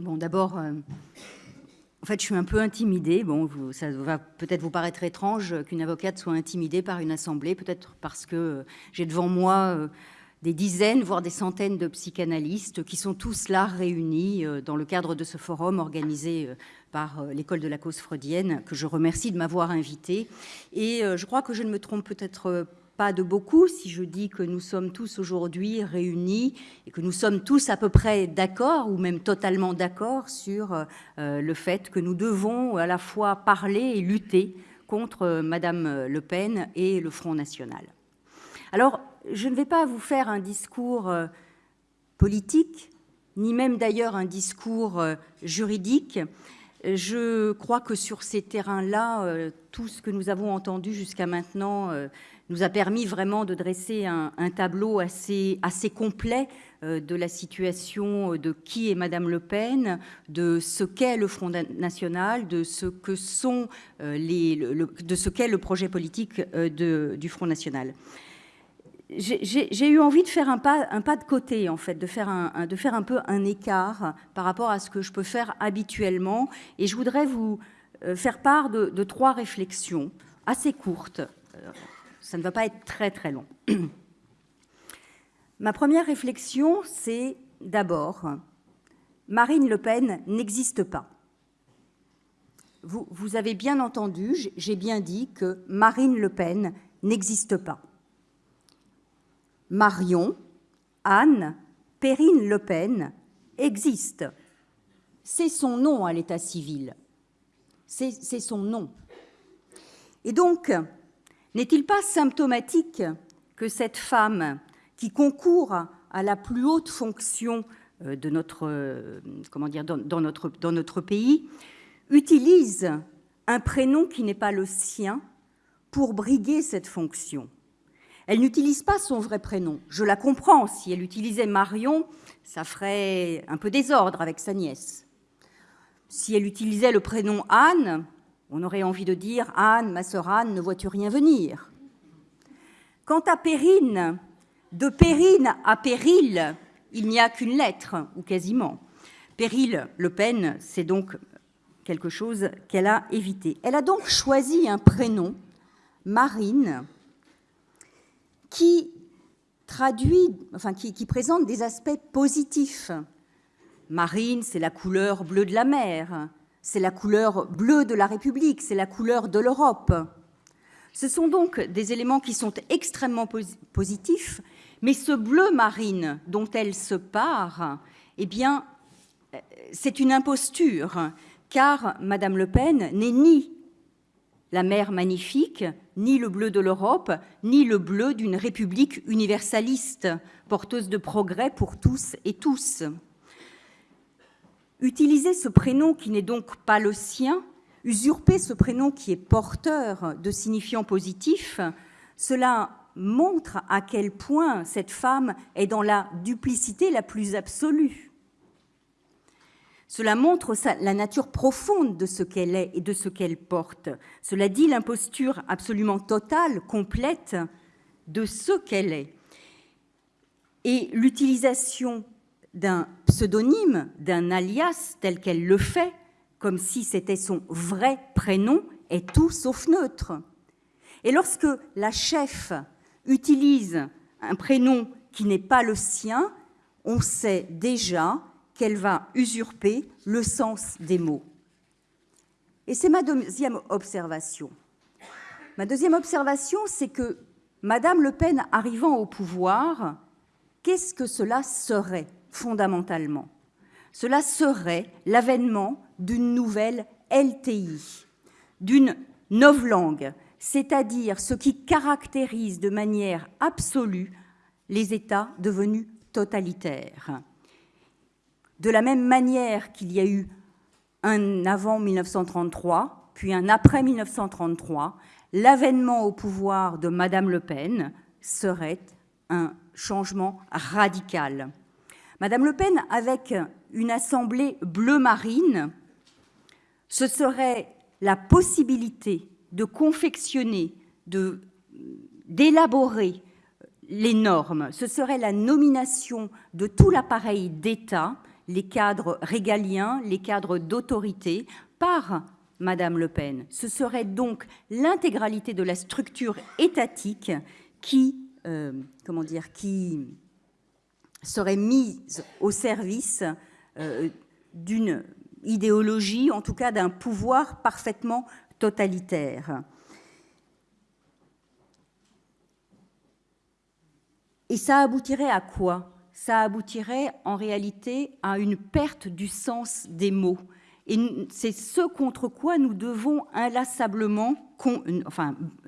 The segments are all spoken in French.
Bon, d'abord, euh, en fait, je suis un peu intimidée. Bon, ça va peut-être vous paraître étrange qu'une avocate soit intimidée par une assemblée, peut-être parce que j'ai devant moi des dizaines, voire des centaines de psychanalystes qui sont tous là réunis dans le cadre de ce forum organisé par l'école de la cause freudienne, que je remercie de m'avoir invité. Et je crois que je ne me trompe peut-être pas de beaucoup si je dis que nous sommes tous aujourd'hui réunis et que nous sommes tous à peu près d'accord ou même totalement d'accord sur euh, le fait que nous devons à la fois parler et lutter contre euh, Madame Le Pen et le Front National. Alors, je ne vais pas vous faire un discours euh, politique, ni même d'ailleurs un discours juridique. Je crois que sur ces terrains-là, tout ce que nous avons entendu jusqu'à maintenant nous a permis vraiment de dresser un, tableau assez, complet euh, de la situation de qui est Madame Le Pen, de ce qu'est le Front National, de ce euh, qu'est le projet politique euh, du Front National. J'ai eu envie de faire un pas, de côté, en fait, de faire un, peu un écart par rapport à ce que je peux faire habituellement. Et je voudrais vous faire part de, trois réflexions assez courtes ça ne va pas être très très long. Ma première réflexion, c'est d'abord, Marine Le Pen n'existe pas. Vous, avez bien entendu, j'ai bien dit que Marine Le Pen n'existe pas. Marion, Anne, Perrine Le Pen existe. C'est son nom à l'état civil. C'est son nom. Et donc, n'est-il pas symptomatique que cette femme qui concourt à la plus haute fonction euh, de euh, dans notre pays utilise un prénom qui n'est pas le sien pour briguer cette fonction? Elle n'utilise pas son vrai prénom. Je la comprends. Si elle utilisait Marion, ça ferait un peu désordre avec sa nièce. Si elle utilisait le prénom Anne, on aurait envie de dire Anne, ma sœur Anne, ne vois-tu rien venir? Quant à Périne, de Périne à Péril, il n'y a qu'une lettre, ou quasiment. Péril Le Pen, c'est donc quelque chose qu'elle a évité. Elle a donc choisi un prénom, Marine, qui traduit, enfin qui, présente des aspects positifs. Marine, c'est la couleur bleue de la mer c'est la couleur bleue de la République, c'est la couleur de l'Europe. Ce sont donc des éléments qui sont extrêmement positifs, mais ce bleu marine dont elle se part, eh bien, euh, c'est une imposture, car Madame Le Pen n'est ni la mer magnifique, ni le bleu de l'Europe, ni le bleu d'une république universaliste, porteuse de progrès pour tous et tous. Utiliser ce prénom qui n'est donc pas le sien, usurper ce prénom qui est porteur de signifiants positifs, cela montre à quel point cette femme est dans la duplicité la plus absolue. Cela montre la nature profonde de ce qu'elle est et de ce qu'elle porte. Cela dit l'imposture absolument totale, complète de ce qu'elle est. Et l'utilisation d'un pseudonyme, d'un alias tel qu'elle le fait, comme si c'était son vrai prénom, est tout sauf neutre. Et lorsque la chef utilise un prénom qui n'est pas le sien, on sait déjà qu'elle va usurper le sens des mots. Et c'est ma deuxième observation. Ma deuxième observation, c'est que Madame Le Pen arrivant au pouvoir, qu'est-ce que cela serait fondamentalement? Cela serait l'avènement d'une nouvelle LTI, d'une novlangue, c'est-à-dire ce qui caractérise de manière absolue les États devenus totalitaires. De la même manière qu'il y a eu un avant 1933, puis un après 1933, l'avènement au pouvoir de Madame Le Pen serait un changement radical. Madame Le Pen, avec une assemblée bleu marine, ce serait la possibilité de confectionner, d'élaborer les normes. Ce serait la nomination de tout l'appareil d'État les cadres régaliens, les cadres d'autorité, par Madame Le Pen. Ce serait donc l'intégralité de la structure étatique qui, euh, serait mise au service euh, d'une idéologie, en tout cas d'un pouvoir parfaitement totalitaire. Et ça aboutirait à quoi? Ça aboutirait en réalité à une perte du sens des mots. Et c'est ce contre quoi nous devons inlassablement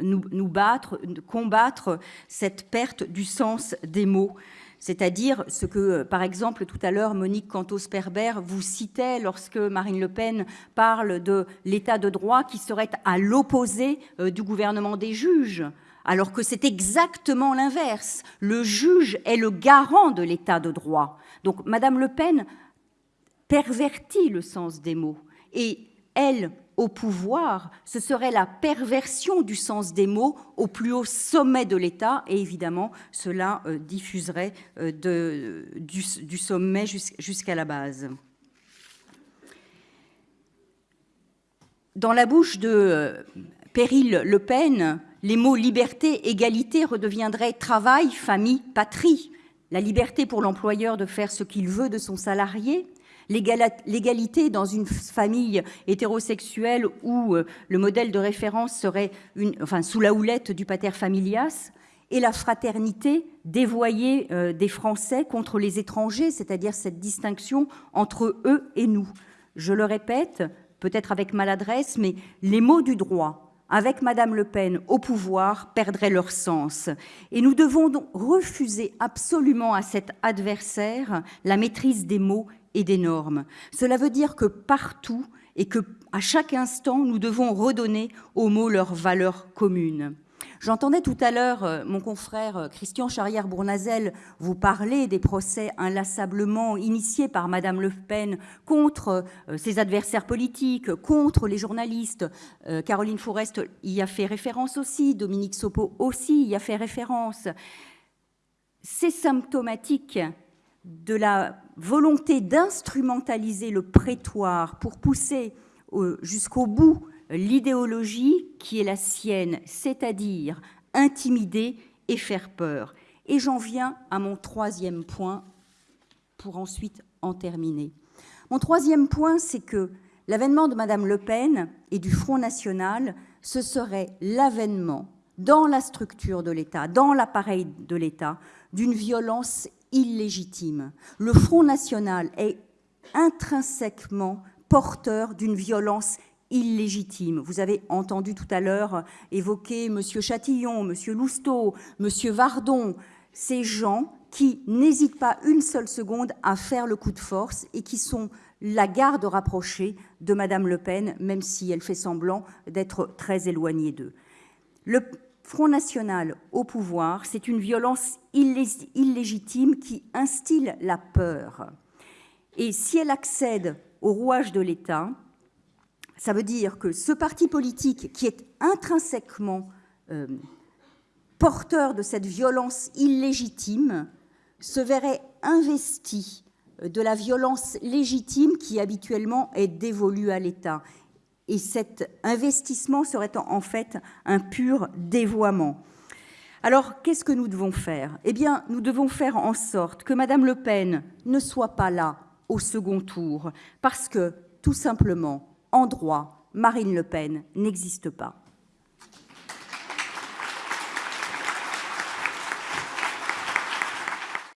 nous battre, combattre cette perte du sens des mots c'est-à-dire ce que, par exemple, tout à l'heure, Monique Cantos-Perber vous citait lorsque Marine Le Pen parle de l'état de droit qui serait à l'opposé euh, du gouvernement des juges, alors que c'est exactement l'inverse. Le juge est le garant de l'état de droit. Donc, Madame Le Pen pervertit le sens des mots et elle au pouvoir, ce serait la perversion du sens des mots au plus haut sommet de l'État, et évidemment, cela euh, diffuserait euh, du, du, sommet jusqu'à la base. Dans la bouche de euh, Péril Le Pen, les mots liberté, égalité redeviendraient travail, famille, patrie. La liberté pour l'employeur de faire ce qu'il veut de son salarié, l'égalité dans une famille hétérosexuelle où euh, le modèle de référence serait sous la houlette du pater familias, et la fraternité dévoyée euh, des Français contre les étrangers, c'est-à-dire cette distinction entre eux et nous. Je le répète, peut-être avec maladresse, mais les mots du droit, avec Madame Le Pen au pouvoir, perdraient leur sens. Et nous devons donc refuser absolument à cet adversaire la maîtrise des mots et des normes. Cela veut dire que partout et que à chaque instant, nous devons redonner aux mots leur valeur commune. J'entendais tout à l'heure euh, mon confrère euh, Christian Charrière-Bournazel vous parler des procès inlassablement initiés par Madame Le Pen contre euh, ses adversaires politiques, contre les journalistes. Caroline Forest y a fait référence aussi, Dominique Sopo aussi y a fait référence. C'est symptomatique de la volonté d'instrumentaliser le prétoire pour pousser jusqu'au bout l'idéologie qui est la sienne, c'est-à-dire intimider et faire peur. Et j'en viens à mon troisième point pour ensuite en terminer. Mon troisième point, c'est que l'avènement de Madame Le Pen et du Front National, ce serait l'avènement dans la structure de l'État, dans l'appareil de l'État, d'une violence illégitime. Le Front National est intrinsèquement porteur d'une violence illégitime. Vous avez entendu tout à l'heure évoquer M. Chatillon, M. Lousteau, M. Vardon, ces gens qui n'hésitent pas une seule seconde à faire le coup de force et qui sont la garde rapprochée de Mme Le Pen, même si elle fait semblant d'être très éloignée d'eux. Le Front National au pouvoir, c'est une violence illégitime qui instille la peur. Et si elle accède au rouage de l'État, ça veut dire que ce parti politique qui est intrinsèquement euh, porteur de cette violence illégitime se verrait investi de la violence légitime qui habituellement est dévolue à l'État et cet investissement serait en fait un pur dévoiement. Alors, qu'est-ce que nous devons faire? Eh bien, nous devons faire en sorte que Madame Le Pen ne soit pas là au second tour, parce que, tout simplement, en droit, Marine Le Pen n'existe pas.